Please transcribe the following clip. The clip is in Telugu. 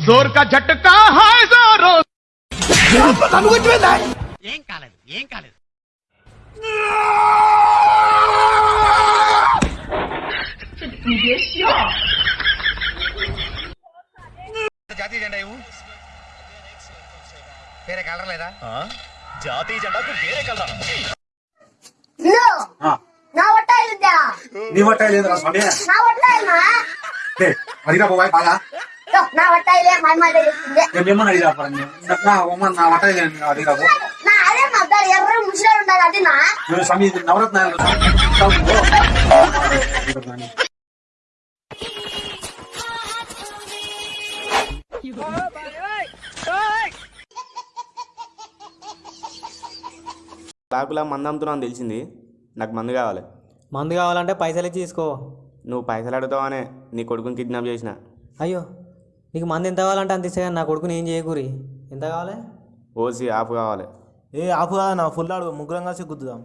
जोर का झटका है जोरों ఏం కాలేదు ఏం కాలేదు జాతీయ జెండా ఇవ్వు వేరే కలర్ లేదా జాతీయ జెండాకు వేరే కలర్ ఇల్లు నా ఒట్ట ఇల్లుద్దా నీ వట్ట లేదురా స్వామి నా ఒట్ట నా ఒట్ట ఇల్లే మా అమ్మ తెలుస్తుంది నేను మిమ్మల్ని అడిగిరా పో. నా అమ్మ నా వట్ట అడిగిరా పో. నా అదే మా అబ్బాయి ఎర్ర ముసలి ఉండాలి అది నా. నేను స్వామి ఇది నవరత్నాలు బ్లాకులా మందు అమ్ముతున్నావు తెలిసింది. నాకు మందు కావాలి. మందు కావాలంటే పైసలు ఇచ్చి తీసుకో. నువ్వు పైసలు అడుగుతావనే నీ కొడుకుని కిడ్నాప్ చేసిన. అయ్యో. నీకు మంది ఎంత కావాలంటే అంత ఇస్తే నా కొడుకుని ఏం చేయకూరి? ఎంత కావాలి? ఓసి ఆఫ్ కావాలి. ఏ ఆపు కాదు నా ఫుల్ ఆడు ముగ్గురం కలిసి గుద్దుదాం.